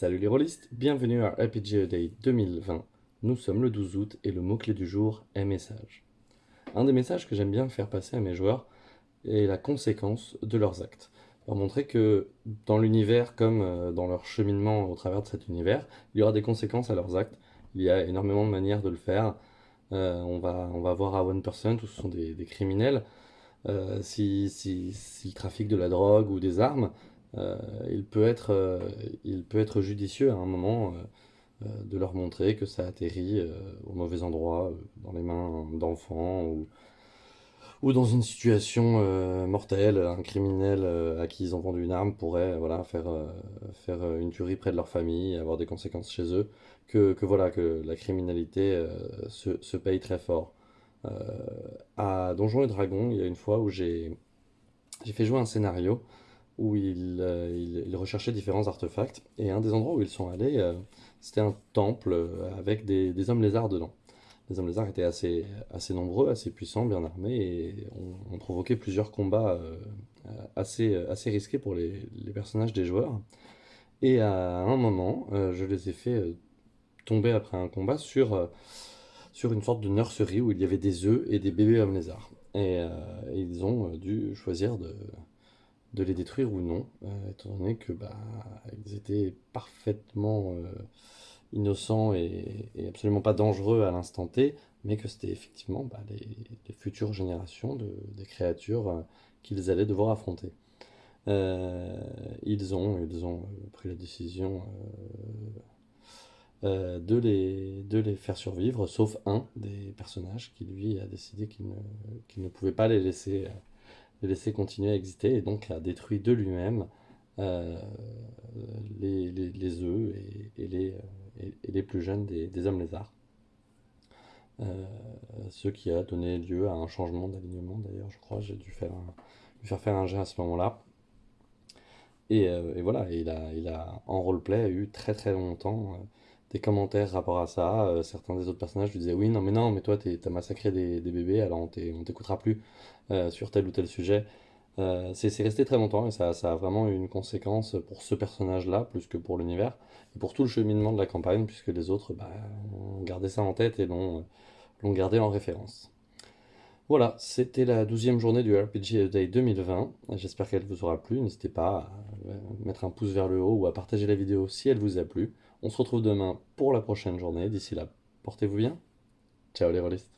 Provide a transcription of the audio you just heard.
Salut les rôlistes, bienvenue à RPG Day 2020. Nous sommes le 12 août et le mot-clé du jour est message. Un des messages que j'aime bien faire passer à mes joueurs est la conséquence de leurs actes. Leur montrer que dans l'univers comme euh, dans leur cheminement au travers de cet univers, il y aura des conséquences à leurs actes. Il y a énormément de manières de le faire. Euh, on, va, on va voir à One Person, tous ce sont des, criminels. Euh, si, si, de la drogue ou des armes, il, peut être, euh, il peut être judicieux à un moment euh, de leur montrer que ça atterrit au mauvais endroit, dans les mains d'enfants ou, ou dans une situation mortelle, un criminel à qui ils ont vendu une arme pourrait voilà, faire, faire une tuerie près de leur famille, avoir des conséquences chez eux, que, que voilà, que la criminalité se, se, paye très fort. à Donjons et Dragons, il y a une fois où j'ai fait jouer un scénario où euh, ils, recherchaient différents artefacts. Et un des endroits où ils sont allés, euh, c'était un temple euh, avec des, hommes lézards dedans. Les hommes lézards étaient assez, assez nombreux, assez puissants, bien armés, et ont, provoqué plusieurs combats assez, assez risqués pour les, personnages des joueurs. Et à un moment, je les ai fait tomber après un combat sur, sur une sorte de nurserie où il y avait des œufs et des bébés hommes lézards. et ils ont dû choisir de, de les détruire ou non, euh, étant donné que bah, ils étaient parfaitement euh, innocents et, absolument pas dangereux à l'instant T, mais que c'était effectivement bah, les, futures générations de, des créatures euh, qu'ils allaient devoir affronter. ils, ont, pris la décision de, les, de les faire survivre, sauf un des personnages qui lui a décidé qu'il ne, ne, pouvait pas les laisser de laisser continuer à exister et donc a détruit de lui-même euh, les, les, œufs et, les, euh, et, les plus jeunes des, hommes lézards. Euh, ce qui a donné lieu à un changement d'alignement d'ailleurs, je crois. J'ai dû faire, faire faire un jet à ce moment-là. Et, et, voilà, il a, il a en roleplay eu très très longtemps des commentaires rapport à ça. certains des autres personnages lui disaient Oui, non, mais non, mais toi, t'as massacré des, des, bébés, alors on t'écoutera plus. Euh, sur tel ou tel sujet. Euh, c'est resté très longtemps et ça, ça, a vraiment eu une conséquence pour ce personnage-là, plus que pour l'univers, et pour tout le cheminement de la campagne, puisque les autres bah, ont gardé ça en tête et l'ont gardé en référence. Voilà, c'était la douzième journée du RPG Day 2020. J'espère qu'elle vous aura plu. N'hésitez pas à mettre un pouce vers le haut ou à partager la vidéo si elle vous a plu. On se retrouve demain pour la prochaine journée. D'ici là, portez-vous bien. Ciao les rôlistes.